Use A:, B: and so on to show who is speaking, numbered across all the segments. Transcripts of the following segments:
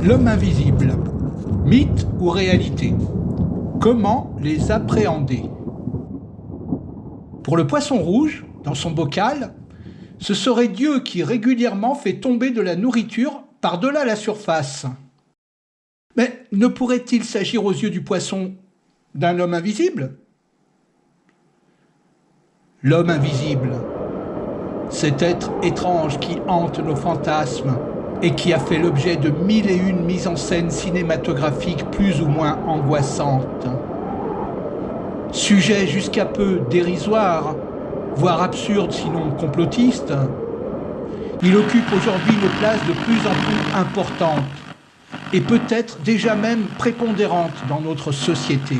A: L'homme invisible, mythe ou réalité Comment les appréhender? Pour le poisson rouge, dans son bocal, ce serait Dieu qui régulièrement fait tomber de la nourriture par-delà la surface. Mais ne pourrait-il s'agir aux yeux du poisson d'un homme invisible? L'homme invisible, cet être étrange qui hante nos fantasmes et qui a fait l'objet de mille et une mises en scène cinématographiques plus ou moins angoissantes. Sujet jusqu'à peu dérisoire, voire absurde sinon complotiste, il occupe aujourd'hui une place de plus en plus importante et peut-être déjà même prépondérante dans notre société.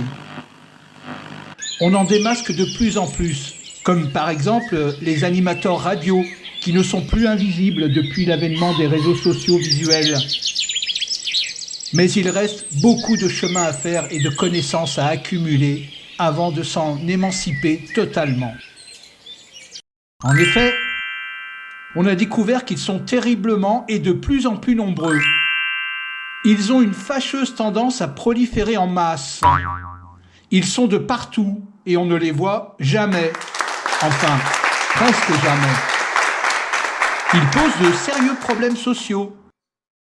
A: On en démasque de plus en plus, comme par exemple les animateurs radio qui ne sont plus invisibles depuis l'avènement des réseaux sociaux visuels. Mais il reste beaucoup de chemin à faire et de connaissances à accumuler avant de s'en émanciper totalement. En effet, on a découvert qu'ils sont terriblement et de plus en plus nombreux. Ils ont une fâcheuse tendance à proliférer en masse. Ils sont de partout et on ne les voit jamais. Enfin, presque jamais. Ils posent de sérieux problèmes sociaux.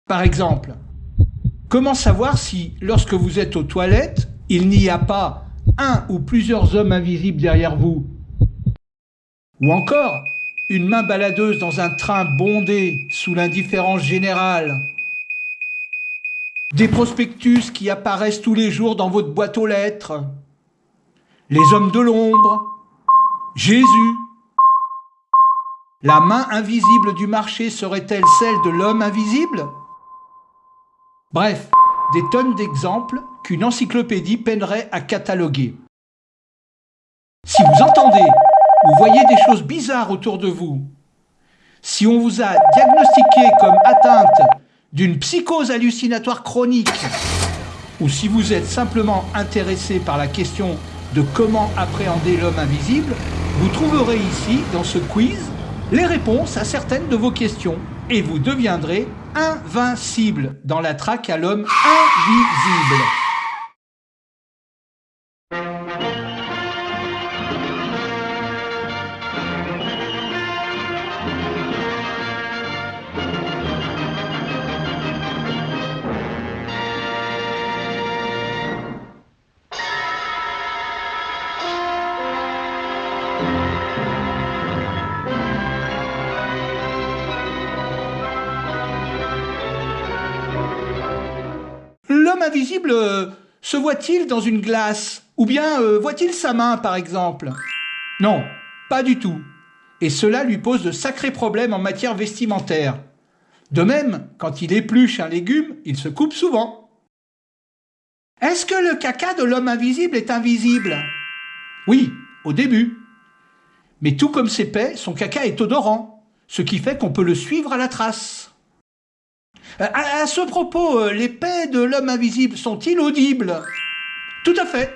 A: Par exemple, comment savoir si, lorsque vous êtes aux toilettes, il n'y a pas un ou plusieurs hommes invisibles derrière vous? Ou encore, une main baladeuse dans un train bondé sous l'indifférence générale des prospectus qui apparaissent tous les jours dans votre boîte aux lettres, les hommes de l'ombre, Jésus. La main invisible du marché serait-elle celle de l'homme invisible? Bref, des tonnes d'exemples qu'une encyclopédie peinerait à cataloguer. Si vous entendez ou voyez des choses bizarres autour de vous, si on vous a diagnostiqué comme atteinte d'une psychose hallucinatoire chronique, ou si vous êtes simplement intéressé par la question de comment appréhender l'homme invisible, vous trouverez ici, dans ce quiz, les réponses à certaines de vos questions et vous deviendrez invincible dans la traque à l'homme invisible. Invisible euh, se voit-il dans une glace? Ou bien euh, voit-il sa main, par exemple? Non, pas du tout. Et cela lui pose de sacrés problèmes en matière vestimentaire. De même, quand il épluche un légume, il se coupe souvent. Est-ce que le caca de l'homme invisible est invisible? Oui, au début. Mais tout comme ses paix, son caca est odorant, ce qui fait qu'on peut le suivre à la trace. Euh, à, ce propos, euh, les paix de l'homme invisible sont-ils audibles? Tout à fait.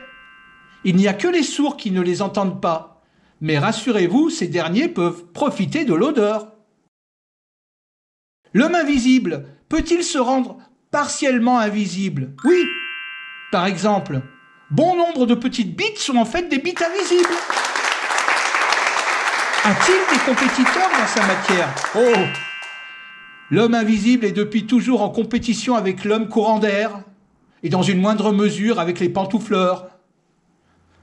A: Il n'y a que les sourds qui ne les entendent pas. Mais rassurez-vous, ces derniers peuvent profiter de l'odeur. L'homme invisible peut-il se rendre partiellement invisible? Oui. Par exemple, bon nombre de petites bites sont en fait des bites invisibles. A-t-il des compétiteurs dans sa matière? Oh L'homme invisible est depuis toujours en compétition avec l'homme courant d'air, et dans une moindre mesure avec les pantoufleurs.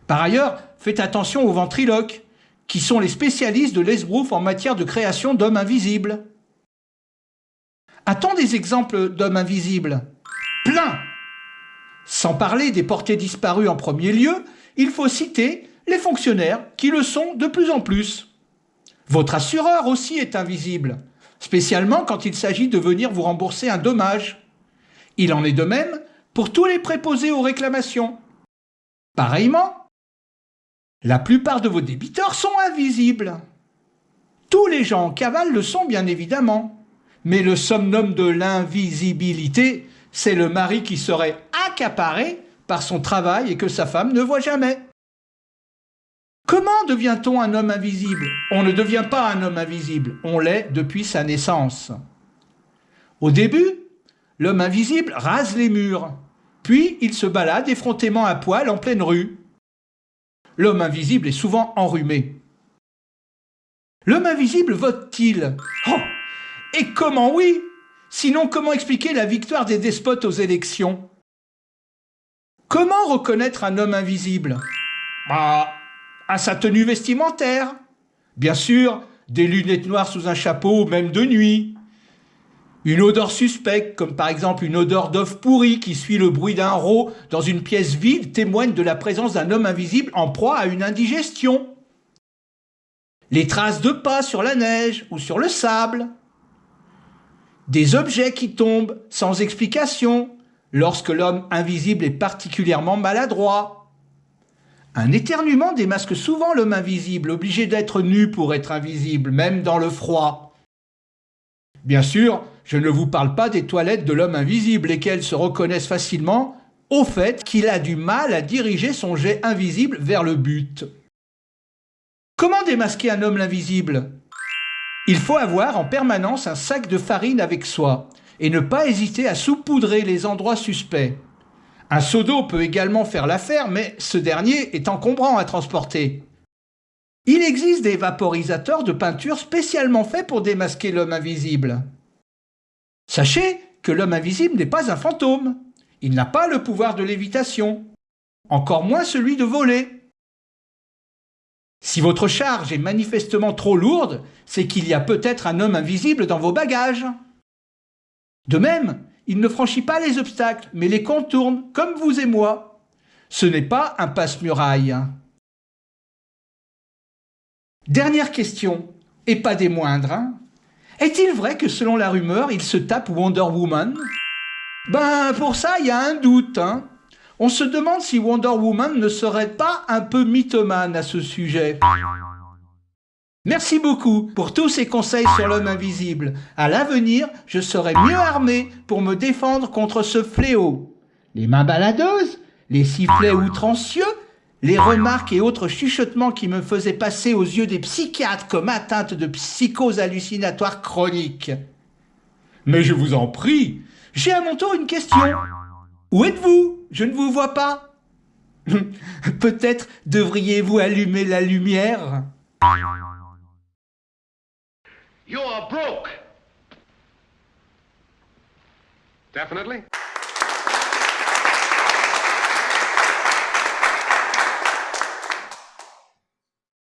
A: Par ailleurs, faites attention aux ventriloques, qui sont les spécialistes de l'esbrouf en matière de création d'hommes invisibles. A-t-on des exemples d'hommes invisibles? Plein Sans parler des portés disparus en premier lieu, il faut citer les fonctionnaires qui le sont de plus en plus. Votre assureur aussi est invisible spécialement quand il s'agit de venir vous rembourser un dommage. Il en est de même pour tous les préposés aux réclamations. Pareillement, la plupart de vos débiteurs sont invisibles. Tous les gens en cavale le sont bien évidemment, mais le somnum de l'invisibilité, c'est le mari qui serait accaparé par son travail et que sa femme ne voit jamais. Comment devient-on un homme invisible? On ne devient pas un homme invisible, on l'est depuis sa naissance. Au début, l'homme invisible rase les murs. Puis il se balade effrontément à poil en pleine rue. L'homme invisible est souvent enrhumé. L'homme invisible vote-t-il? Oh Et comment oui? Sinon, comment expliquer la victoire des despotes aux élections? Comment reconnaître un homme invisible? Bah, à sa tenue vestimentaire. Bien sûr, des lunettes noires sous un chapeau, même de nuit. Une odeur suspecte, comme par exemple une odeur d'œuf pourri qui suit le bruit d'un rot dans une pièce vide, témoigne de la présence d'un homme invisible en proie à une indigestion. Les traces de pas sur la neige ou sur le sable. Des objets qui tombent sans explication lorsque l'homme invisible est particulièrement maladroit. Un éternuement démasque souvent l'homme invisible, obligé d'être nu pour être invisible, même dans le froid. Bien sûr, je ne vous parle pas des toilettes de l'homme invisible, lesquelles se reconnaissent facilement au fait qu'il a du mal à diriger son jet invisible vers le but. Comment démasquer un homme invisible Il faut avoir en permanence un sac de farine avec soi et ne pas hésiter à saupoudrer les endroits suspects. Un seau d'eau peut également faire l'affaire, mais ce dernier est encombrant à transporter. Il existe des vaporisateurs de peinture spécialement faits pour démasquer l'homme invisible. Sachez que l'homme invisible n'est pas un fantôme. Il n'a pas le pouvoir de lévitation, encore moins celui de voler. Si votre charge est manifestement trop lourde, c'est qu'il y a peut-être un homme invisible dans vos bagages. De même, il ne franchit pas les obstacles, mais les contourne, comme vous et moi. Ce n'est pas un passe-muraille. Dernière question, et pas des moindres. Hein. Est-il vrai que selon la rumeur, il se tape Wonder Woman? Ben, pour ça, il y a un doute. Hein. On se demande si Wonder Woman ne serait pas un peu mythomane à ce sujet. Merci beaucoup pour tous ces conseils sur l'homme invisible. À l'avenir, je serai mieux armé pour me défendre contre ce fléau. Les mains baladeuses, les sifflets outrancieux, les remarques et autres chuchotements qui me faisaient passer aux yeux des psychiatres comme atteinte de psychose hallucinatoire chronique. Mais je vous en prie, j'ai à mon tour une question. Où êtes-vous? Je ne vous vois pas. Peut-être devriez-vous allumer la lumière You're broke. Definitely.